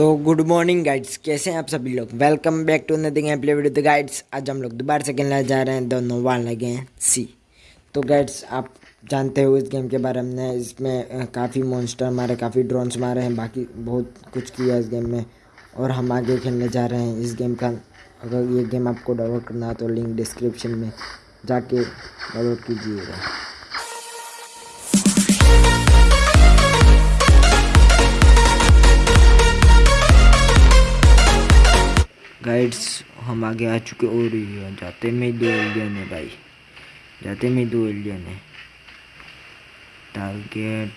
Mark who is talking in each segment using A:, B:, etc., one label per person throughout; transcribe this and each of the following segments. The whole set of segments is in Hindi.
A: तो गुड मॉर्निंग गाइड्स कैसे हैं आप सभी लोग? Welcome back to nothing M play video the guides आज हम लोग दोबारा से खेलने जा रहे हैं. दोनों वाल लगे हैं सी तो गाइड्स आप जानते हो इस गेम के बारे में इसमें काफ़ी मॉन्स्टर मारे, काफ़ी ड्रोन्स मारे हैं, बाकी बहुत कुछ किया इस गेम में। और हम आगे खेलने जा रहे हैं इस गेम का। अगर ये गेम आपको डाउनलोड करना है तो लिंक डिस्क्रिप्शन में जाके डाउनलोड कीजिएगा। गाइड्स हम आगे आ चुके और जाते में दो एलियन है भाई। जाते में दो एलियन है। टारगेट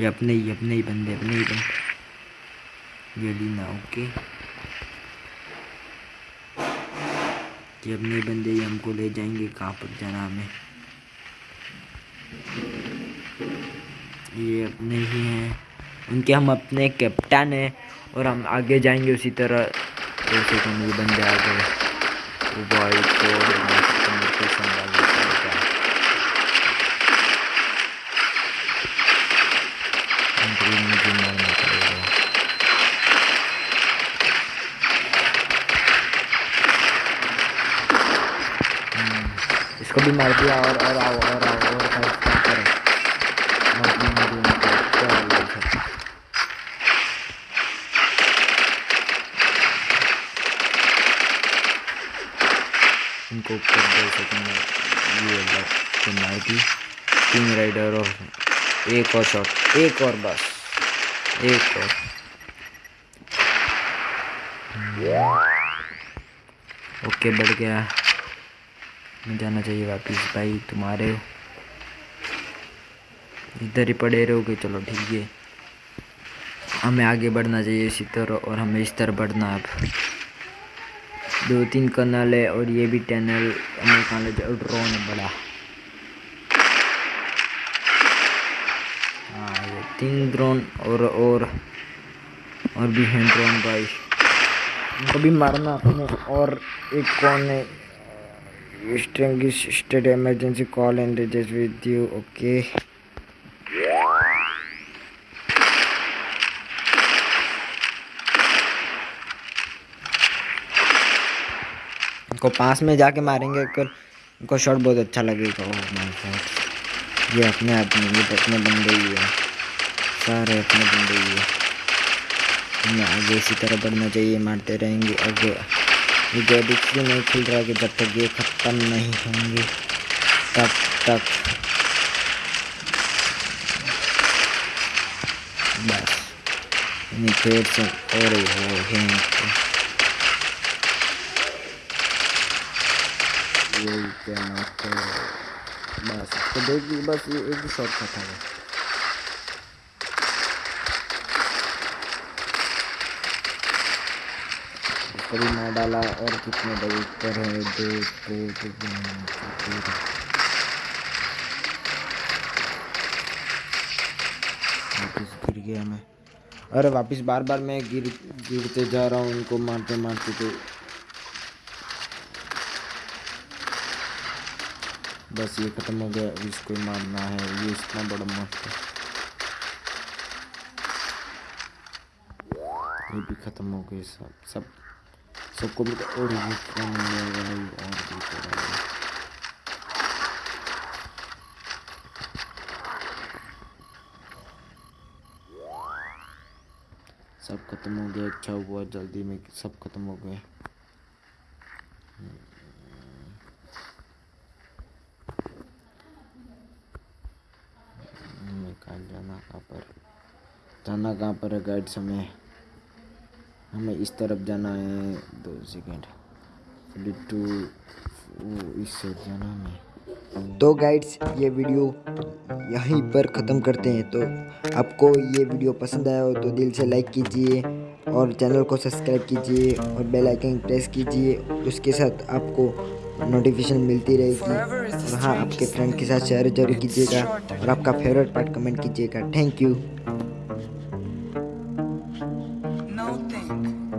A: ये अपने ही अपने ही बंदे, अपने ही बंदे। ये लीना ओके। ये अपने बंदे ही हमको ले जाएँगे कहाँ पर जाना हमें। ये अपने ही हैं। उनके हम अपने कैप्टन हैं और हम आगे जाएँगे उसी तरह। जैसे वो को संभाल मुझे मारना पड़ेगा हम्म, इसको भी मार दिया। और और आओ और आओ। इनको ऊपर दे सकेंगे ये नाइटी। किंग राइडर और एक और शॉट एक और बस, एक और। ओके बढ़ गया। मैं जाना चाहिए वापिस भाई, तुम्हारे। इधर ही पड़े रहोगे, चलो ठीक है। हमें आगे बढ़ना चाहिए इसी तरह, और हमें इस तरह बढ़ना अब। दो तीन कनल है और ये भी टनल हमें कहाँ जाए ड्रोन बड़ा। हाँ ये तीन ड्रोन और और और भी हैं ड्रोन भाई। इनको भी मारना अपने और एक कौन है state emergency call and you okay इनको पास में जाके मारेंगे कर इनको शॉट बहुत अच्छा लगेगा ओ माय गॉड ये अपने आदमी ये तो अपने बंदे ही है। सारे अपने बंदे ही है। हमें आगे इसी तरह बढ़ना चाहिए, मारते रहेंगे। आगे ये गेट इसलिए नहीं खुल रहा कि जब तक ये ख़त्म नहीं होंगे, तब तक। बस। फिर से और हो। यही कहना तो बस तो देखिए बस ये एक ही शॉट था कभी मैं डाला और कितने बजे ऊपर है? दो दो दो वापिस गिर गया मैं। अरे वापिस बार बार मैं गिर, गिरते जा रहा हूँ, उनको मारते मारते तो बस ये ख़त्म हो गया इसको मारना है, ये इतना बड़ा मस्त ये भी ख़त्म हो गए सब सब, सबको भी और ये और भी सब खत्म हो गया अच्छा हुआ, जल्दी में सब खत्म हो गए जाना कहाँ पर जाना कहाँ पर है गाइड हमें? हमें इस तरफ़ जाना है, दो सेकेंड टू इस जाना हमें। तो गाइड्स ये वीडियो यहीं पर ख़त्म करते हैं तो आपको ये वीडियो पसंद आया हो तो दिल से लाइक कीजिए और चैनल को सब्सक्राइब कीजिए और बेल आइकन प्रेस कीजिए, उसके साथ आपको नोटिफिकेशन मिलती रहेगी और हाँ आपके फ्रेंड के साथ शेयर ज़रूर कीजिएगा और आपका फेवरेट पार्ट कमेंट कीजिएगा। Thank you